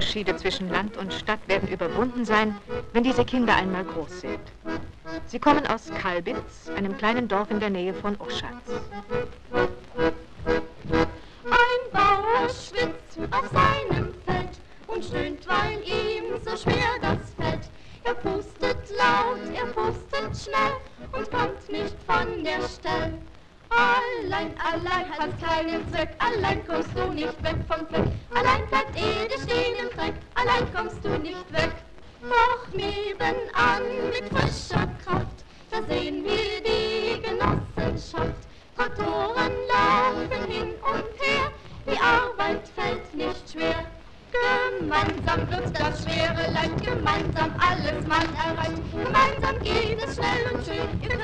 Unterschiede zwischen Land und Stadt werden überwunden sein, wenn diese Kinder einmal groß sind. Sie kommen aus Kalbitz, einem kleinen Dorf in der Nähe von Oschatz. Ein Bauer schwitzt auf seinem Feld und stöhnt, weil ihm so schwer das fällt. Er pustet laut, er pustet schnell und kommt nicht von der Stelle. Allein, allein hat keinen Zweck, allein kommst du nicht weg vom Fleck. Allein bleibt Ede stehen im Allein kommst du nicht weg. Doch nebenan mit frischer Kraft versehen wir die Genossenschaft. Traktoren laufen hin und her, die Arbeit fällt nicht schwer. Gemeinsam wird das schwere Leid, gemeinsam alles man erreicht. Gemeinsam geht es schnell und schön, ihr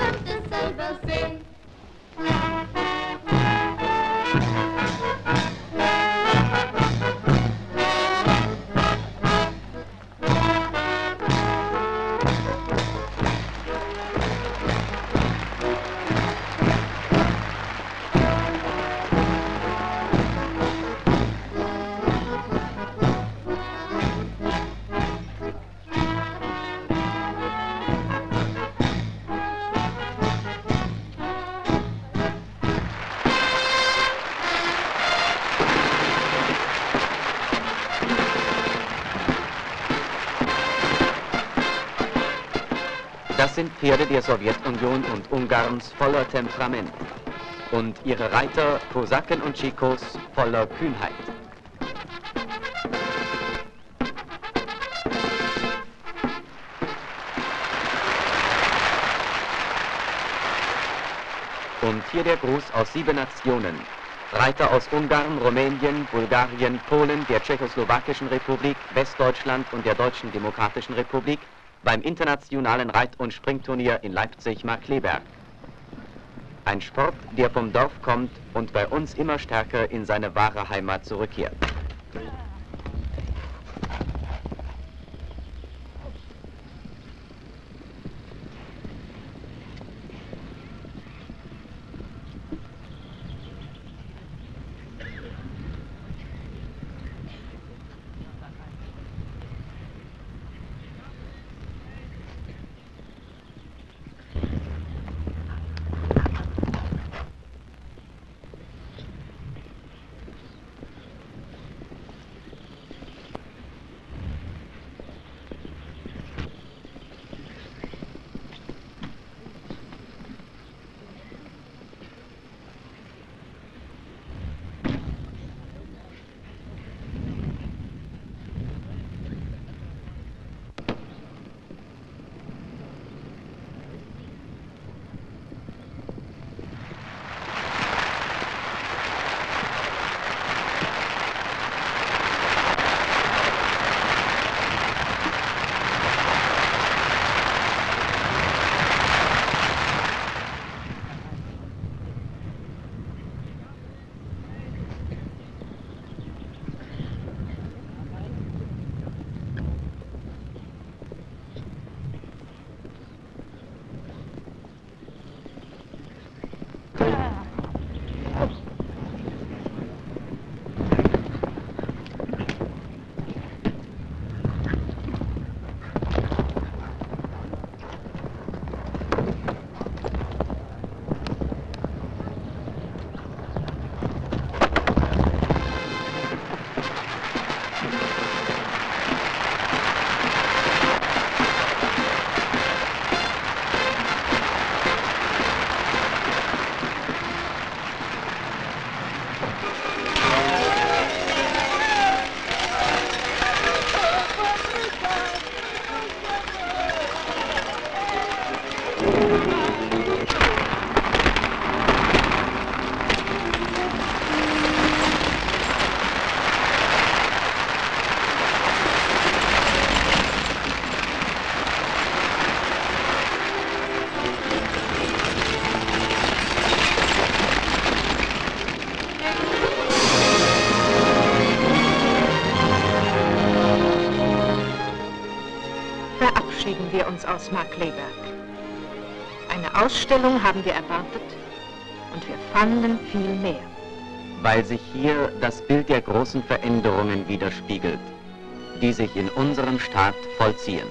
sind Pferde der Sowjetunion und Ungarns voller Temperament und ihre Reiter, Kosaken und Chikos, voller Kühnheit. Und hier der Gruß aus sieben Nationen. Reiter aus Ungarn, Rumänien, Bulgarien, Polen, der Tschechoslowakischen Republik, Westdeutschland und der Deutschen Demokratischen Republik beim internationalen Reit- und Springturnier in Leipzig-Markleberg. Ein Sport, der vom Dorf kommt und bei uns immer stärker in seine wahre Heimat zurückkehrt. Verabschieden wir uns aus Markleberg. Eine Ausstellung haben wir erwartet und wir fanden viel mehr. weil sich hier das Bild der großen Veränderungen widerspiegelt. die sich in unserem Staat vollziehen.